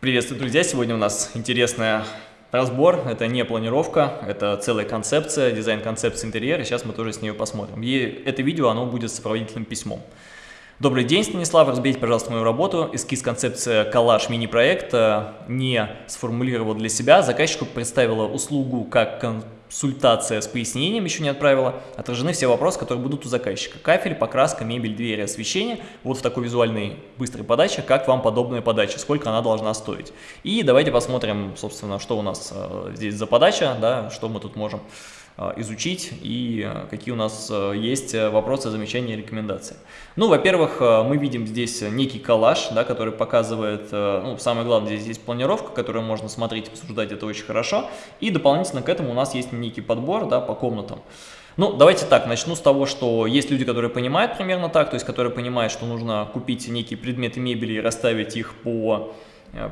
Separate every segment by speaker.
Speaker 1: Приветствую, друзья! Сегодня у нас интересный разбор. Это не планировка, это целая концепция, дизайн-концепция интерьера. Сейчас мы тоже с нее посмотрим. И это видео, оно будет сопроводительным письмом. Добрый день, Станислав. Разбейте, пожалуйста, мою работу. Эскиз концепция коллаж мини-проекта не сформулировал для себя. Заказчику представила услугу как консультация с пояснением, еще не отправила. Отражены все вопросы, которые будут у заказчика. Кафель, покраска, мебель, двери, освещение. Вот в такой визуальной быстрой подаче. Как вам подобная подача, сколько она должна стоить. И давайте посмотрим, собственно, что у нас э, здесь за подача, да, что мы тут можем изучить и а, какие у нас а, есть вопросы, замечания, рекомендации. Ну, во-первых, мы видим здесь некий коллаж, да, который показывает, ну, самое главное, здесь есть планировка, которую можно смотреть, обсуждать, это очень хорошо. И дополнительно к этому у нас есть некий подбор да, по комнатам. Ну, давайте так, начну с того, что есть люди, которые понимают примерно так, то есть которые понимают, что нужно купить некие предметы мебели и расставить их по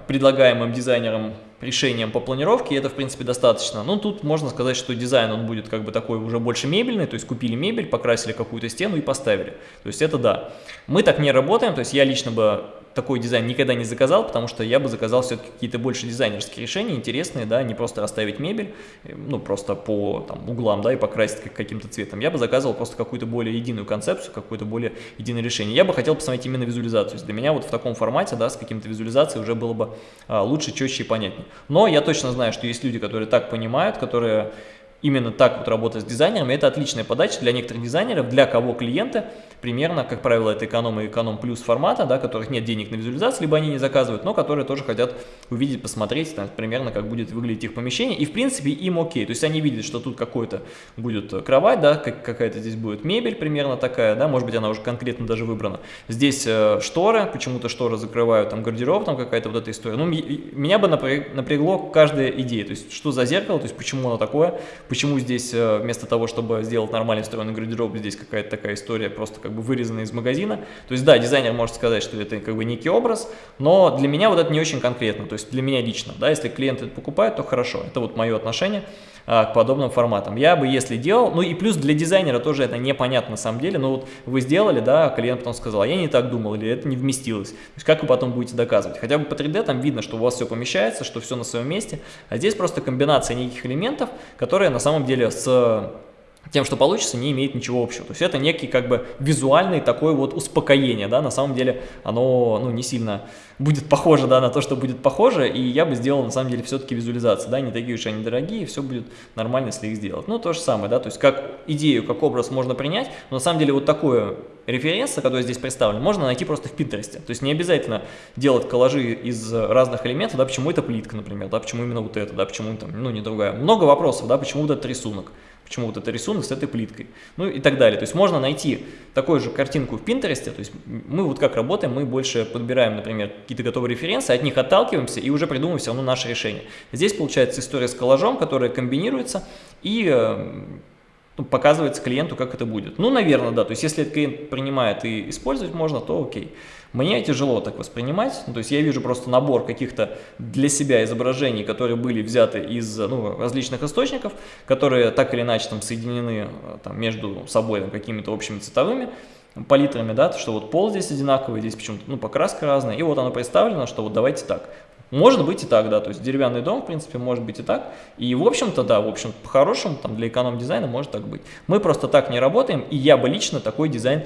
Speaker 1: предлагаемым дизайнером решением по планировке, и это, в принципе, достаточно. Ну, тут можно сказать, что дизайн, он будет как бы такой уже больше мебельный, то есть купили мебель, покрасили какую-то стену и поставили. То есть это да. Мы так не работаем, то есть я лично бы такой дизайн никогда не заказал, потому что я бы заказал все-таки какие-то больше дизайнерские решения, интересные, да, не просто расставить мебель, э, ну, просто по там, углам, да, и покрасить каким-то цветом. Я бы заказывал просто какую-то более единую концепцию, какое-то более единое решение. Я бы хотел посмотреть именно визуализацию. Для меня вот в таком формате, да, с каким-то визуализацией уже было бы а, лучше, четче и понятнее. Но я точно знаю, что есть люди, которые так понимают, которые именно так вот работать с дизайнерами, это отличная подача для некоторых дизайнеров, для кого клиенты примерно, как правило, это эконом и эконом плюс формата, да, которых нет денег на визуализацию, либо они не заказывают, но которые тоже хотят увидеть, посмотреть, там, примерно, как будет выглядеть их помещение, и, в принципе, им окей, то есть они видят, что тут какой-то будет кровать, да, как, какая-то здесь будет мебель примерно такая, да, может быть, она уже конкретно даже выбрана. Здесь э, шторы, почему-то шторы закрывают, там, гардероб, там, какая-то вот эта история. Ну, меня бы напрягло каждая идея, то есть, что за зеркало, то есть, почему оно такое, почему здесь э, вместо того, чтобы сделать нормальный встроенный гардероб, здесь какая-то такая история, просто как бы вырезанная из магазина. То есть, да, дизайнер может сказать, что это как бы некий образ, но для меня вот это не очень конкретно, то есть для меня лично, да, если клиент это покупает, то хорошо, это вот мое отношение а, к подобным форматам. Я бы, если делал, ну и плюс для дизайнера тоже это непонятно на самом деле, но вот вы сделали, да, клиент потом сказал, а я не так думал, или это не вместилось. То есть как вы потом будете доказывать? Хотя бы по 3D там видно, что у вас все помещается, что все на своем месте, а здесь просто комбинация неких элементов, которые на самом деле с тем, что получится, не имеет ничего общего. То есть это некий как бы визуальный такой вот успокоение, да, на самом деле оно, ну, не сильно будет похоже, да, на то, что будет похоже, и я бы сделал, на самом деле, все-таки визуализации, да, не такие уж они дорогие, все будет нормально, если их сделать. Ну, то же самое, да, то есть как идею, как образ можно принять, но на самом деле вот такое референс, который здесь представлен, можно найти просто в Пинтересте. То есть не обязательно делать коллажи из разных элементов, да, почему это плитка, например, да, почему именно вот это, да, почему там, ну, не другая. Много вопросов, да, почему вот этот рисунок почему вот это рисунок с этой плиткой, ну и так далее. То есть можно найти такую же картинку в Пинтересте, то есть мы вот как работаем, мы больше подбираем, например, какие-то готовые референсы, от них отталкиваемся и уже придумываем все равно наше решение. Здесь получается история с коллажом, которая комбинируется и э, ну, показывается клиенту, как это будет. Ну, наверное, да, то есть если клиент принимает и использовать можно, то окей. Мне тяжело так воспринимать, ну, то есть я вижу просто набор каких-то для себя изображений, которые были взяты из ну, различных источников, которые так или иначе там соединены э, там, между собой какими-то общими цветовыми палитрами, да, что вот пол здесь одинаковый, здесь почему-то ну, покраска разная, и вот оно представлено, что вот давайте так. Может быть и так, да, то есть деревянный дом, в принципе, может быть и так. И, в общем-то, да, в общем, по-хорошему, там, для эконом-дизайна может так быть. Мы просто так не работаем, и я бы лично такой дизайн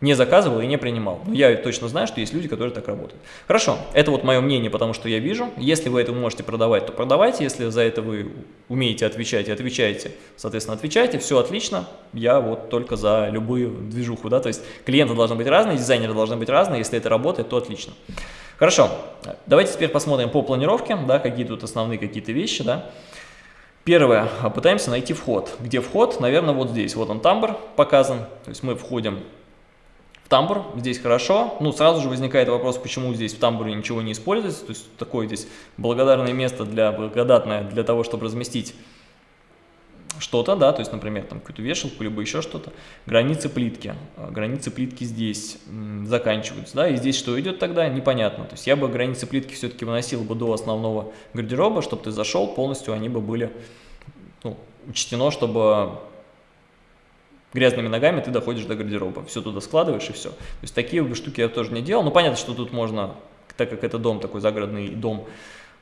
Speaker 1: не заказывал и не принимал. Но я точно знаю, что есть люди, которые так работают. Хорошо, это вот мое мнение, потому что я вижу. Если вы это можете продавать, то продавайте. Если за это вы умеете отвечать и отвечаете, соответственно, отвечайте. Все отлично. Я вот только за любую движуху. Да? То есть клиенты должны быть разные, дизайнеры должны быть разные. Если это работает, то отлично. Хорошо, давайте теперь посмотрим по планировке, да, какие тут основные какие-то вещи. Да. Первое, пытаемся найти вход. Где вход? Наверное, вот здесь. Вот он тамбур показан. То есть мы входим в тамбур, здесь хорошо. Ну, сразу же возникает вопрос, почему здесь в тамбуре ничего не используется. То есть такое здесь благодарное место для, благодатное для того, чтобы разместить что-то, да, то есть, например, там какую-то вешалку, либо еще что-то, границы плитки, а, границы плитки здесь заканчиваются, да, и здесь что идет тогда, непонятно, то есть я бы границы плитки все-таки выносил бы до основного гардероба, чтобы ты зашел, полностью они бы были, ну, учтено, чтобы грязными ногами ты доходишь до гардероба, все туда складываешь и все. То есть такие штуки я тоже не делал. Ну, понятно, что тут можно так как это дом, такой загородный дом,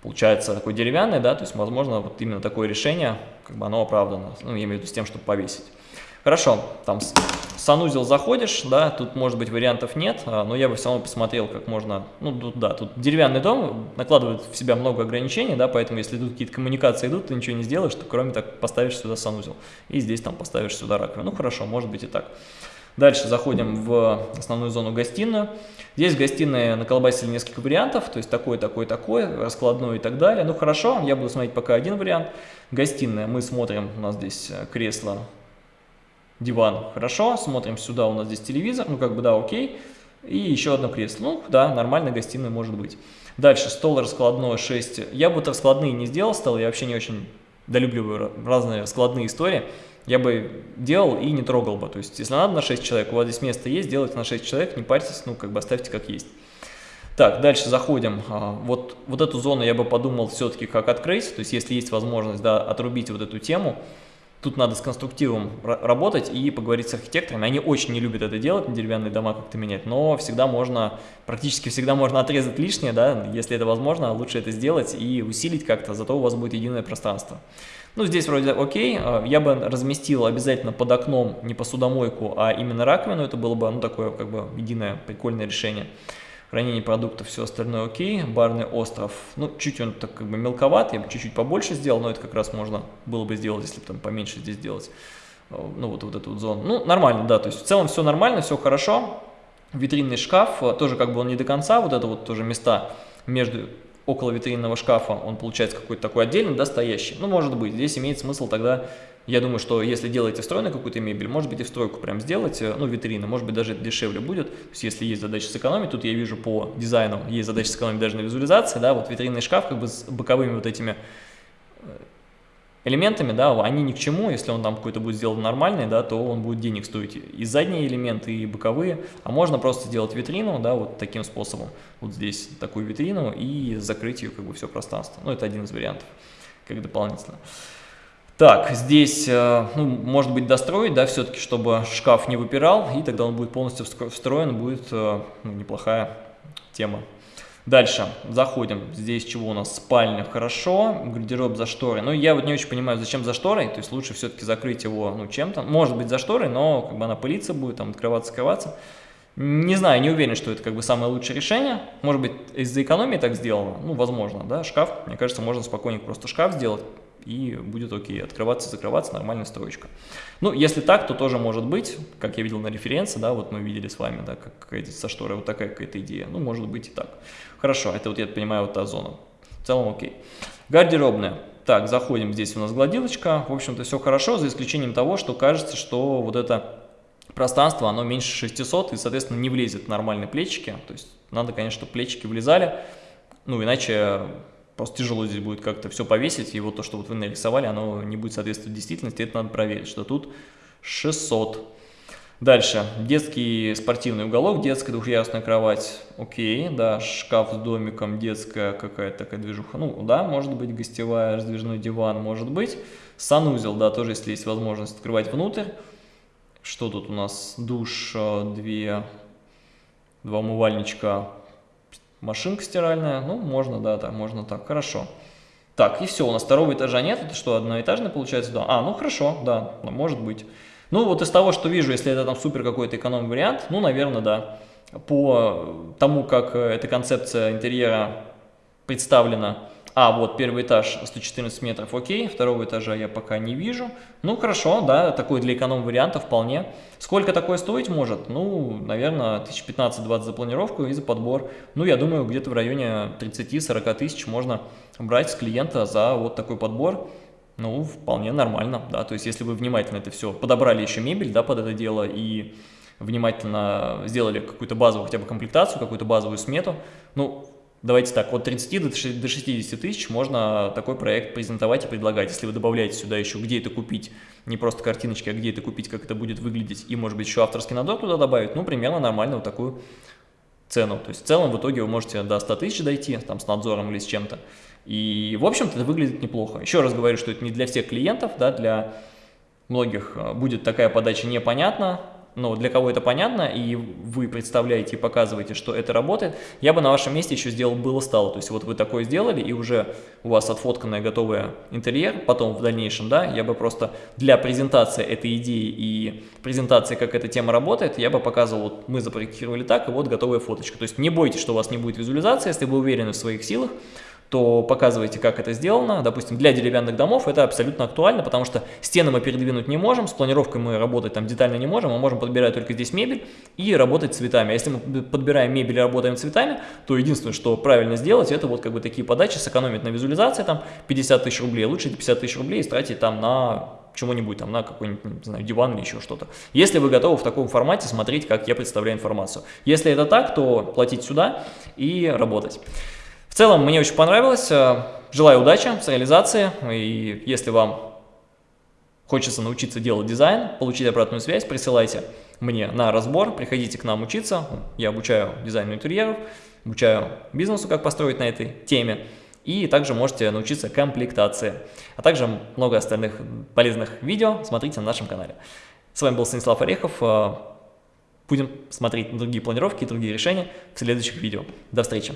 Speaker 1: получается такой деревянный, да, то есть, возможно, вот именно такое решение, как бы оно оправдано, ну, я имею в виду с тем, чтобы повесить. Хорошо, там санузел заходишь, да, тут может быть вариантов нет, а, но я бы все равно посмотрел, как можно, ну тут, да, тут деревянный дом накладывает в себя много ограничений, да, поэтому если тут какие-то коммуникации идут, ты ничего не сделаешь, то кроме так поставишь сюда санузел, и здесь там поставишь сюда раковину, ну хорошо, может быть и так. Дальше заходим в основную зону гостиную. Здесь в гостиной наколбасили несколько вариантов, то есть такой, такой, такой, раскладной и так далее. Ну хорошо, я буду смотреть пока один вариант. Гостиная, мы смотрим, у нас здесь э, кресло, диван, хорошо. Смотрим сюда, у нас здесь телевизор, ну как бы да, окей. И еще одно кресло, ну да, нормально гостиная может быть. Дальше, стол раскладной 6. Я бы раскладные не сделал стол, я вообще не очень долюбливаю разные складные истории я бы делал и не трогал бы. То есть, если надо на 6 человек, у вас здесь место есть, делайте на 6 человек, не парьтесь, ну, как бы оставьте как есть. Так, дальше заходим. А, вот, вот эту зону я бы подумал все-таки как открыть, то есть, если есть возможность, да, отрубить вот эту тему, тут надо с конструктивом работать и поговорить с архитекторами. Они очень не любят это делать, деревянные дома как-то менять, но всегда можно, практически всегда можно отрезать лишнее, да, если это возможно, лучше это сделать и усилить как-то, зато у вас будет единое пространство. Ну, здесь вроде окей, а, я бы разместил обязательно под окном не посудомойку, а именно раковину, это было бы, ну, такое, как бы, единое прикольное решение. Хранение продуктов, все остальное окей, барный остров, ну, чуть он так как бы мелковат, я бы чуть-чуть побольше сделал, но это как раз можно было бы сделать, если бы там поменьше здесь сделать, а, ну, вот, вот эту вот зону. Ну, нормально, да, то есть в целом все нормально, все хорошо. Витринный шкаф, а, тоже как бы он не до конца, вот это вот тоже места между около витринного шкафа он получается какой-то такой отдельный, да, стоящий. Ну, может быть, здесь имеет смысл тогда, я думаю, что если делаете встроенную какую-то мебель, может быть и встройку прям сделать, э, ну, витрина, может быть даже дешевле будет, то есть если есть задача сэкономить, тут я вижу по дизайну, есть задача сэкономить даже на визуализации, да, вот витринный шкаф как бы с боковыми вот этими э, элементами, да, они ни к чему, если он там какой-то будет сделан нормальный, да, то он будет денег стоить и задние элементы, и боковые, а можно просто сделать витрину, да, вот таким способом, вот здесь такую витрину и закрыть ее как бы все пространство, ну, это один из вариантов, как дополнительно. Так, здесь, э, ну, может быть, достроить, да, все-таки, чтобы шкаф не выпирал, и тогда он будет полностью встроен, будет э, ну, неплохая тема. Дальше заходим. Здесь чего у нас? Спальня, хорошо. Гардероб за шторой. Ну, я вот не очень понимаю, зачем за шторой. То есть лучше все-таки закрыть его, ну, чем-то. Может быть, за шторой, но как бы она пылиться будет, там, открываться, скрываться. Не знаю, не уверен, что это как бы самое лучшее решение. Может быть, из-за экономии так сделано. Ну, возможно, да. Шкаф, мне кажется, можно спокойненько просто шкаф сделать и будет окей, открываться, закрываться, нормальная строечка. Ну, если так, то тоже может быть, как я видел на референции, да, вот мы видели с вами, да, как со шторой, вот такая какая-то идея, ну, может быть и так. Хорошо, это вот я понимаю, вот та зона. В целом окей. Гардеробная. Так, заходим, здесь у нас гладилочка, в общем-то все хорошо, за исключением того, что кажется, что вот это пространство, оно меньше 600 и, соответственно, не влезет в нормальные плечики, то есть надо, конечно, чтобы плечики влезали, ну, иначе Просто тяжело здесь будет как-то все повесить, и вот то, что вот вы нарисовали, оно не будет соответствовать действительности, это надо проверить, что тут 600. Дальше, детский спортивный уголок, детская двухъярусная кровать, окей, да, шкаф с домиком, детская какая-то такая движуха, ну да, может быть, гостевая, раздвижной диван, может быть. Санузел, да, тоже, если есть возможность открывать внутрь. Что тут у нас? Душ, э, две, два умывальничка, Машинка стиральная, ну, можно, да, так, можно так, хорошо. Так, и все, у нас второго этажа нет, это что, одноэтажный получается? Да. А, ну хорошо, да, может быть. Ну, вот из того, что вижу, если это там супер какой-то эконом-вариант, ну, наверное, да. По тому, как э, эта концепция интерьера представлена, а, вот первый этаж 114 метров, окей, второго этажа я пока не вижу. Ну, хорошо, да, такой для эконом-варианта вполне. Сколько такое стоить может? Ну, наверное, 1015-20 за планировку и за подбор. Ну, я думаю, где-то в районе 30-40 тысяч можно брать с клиента за вот такой подбор. Ну, вполне нормально, да, то есть если вы внимательно это все подобрали еще мебель, да, под это дело и внимательно сделали какую-то базовую хотя бы комплектацию, какую-то базовую смету, ну, Давайте так, от 30 до 60 тысяч можно такой проект презентовать и предлагать. Если вы добавляете сюда еще, где это купить, не просто картиночки, а где это купить, как это будет выглядеть, и, может быть, еще авторский надзор туда добавить, ну, примерно нормально вот такую цену. То есть, в целом, в итоге вы можете до 100 тысяч дойти, там, с надзором или с чем-то. И, в общем-то, это выглядит неплохо. Еще раз говорю, что это не для всех клиентов, да, для многих э, будет такая подача непонятна, но для кого это понятно, и вы представляете и показываете, что это работает, я бы на вашем месте еще сделал было-стало. То есть вот вы такое сделали, и уже у вас отфотканный готовый интерьер, потом в дальнейшем, да, я бы просто для презентации этой идеи и презентации, как эта тема работает, я бы показывал, вот мы запроектировали так, и вот готовая фоточка. То есть не бойтесь, что у вас не будет визуализации, если вы уверены в своих силах, то показывайте, как это сделано. Допустим, для деревянных домов это абсолютно актуально, потому что стены мы передвинуть не можем, с планировкой мы работать там детально не можем, мы можем подбирать только здесь мебель и работать цветами. А если мы подбираем мебель и работаем цветами, то единственное, что правильно сделать, это вот как бы такие подачи, сэкономить на визуализации там 50 тысяч рублей, лучше 50 тысяч рублей тратить там на чему-нибудь, там, на какой-нибудь, не знаю, диван или еще что-то. Если вы готовы в таком формате смотреть, как я представляю информацию. Если это так, то платить сюда и работать. В целом, мне очень понравилось. Э, желаю удачи с реализацией. И если вам хочется научиться делать дизайн, получить обратную связь, присылайте мне на разбор, приходите к нам учиться. Я обучаю дизайну интерьеров, обучаю бизнесу, как построить на этой теме. И также можете научиться комплектации. А также много остальных полезных видео смотрите на нашем канале. С вами был Станислав Орехов. Э, будем смотреть другие планировки и другие решения в следующих видео. До встречи!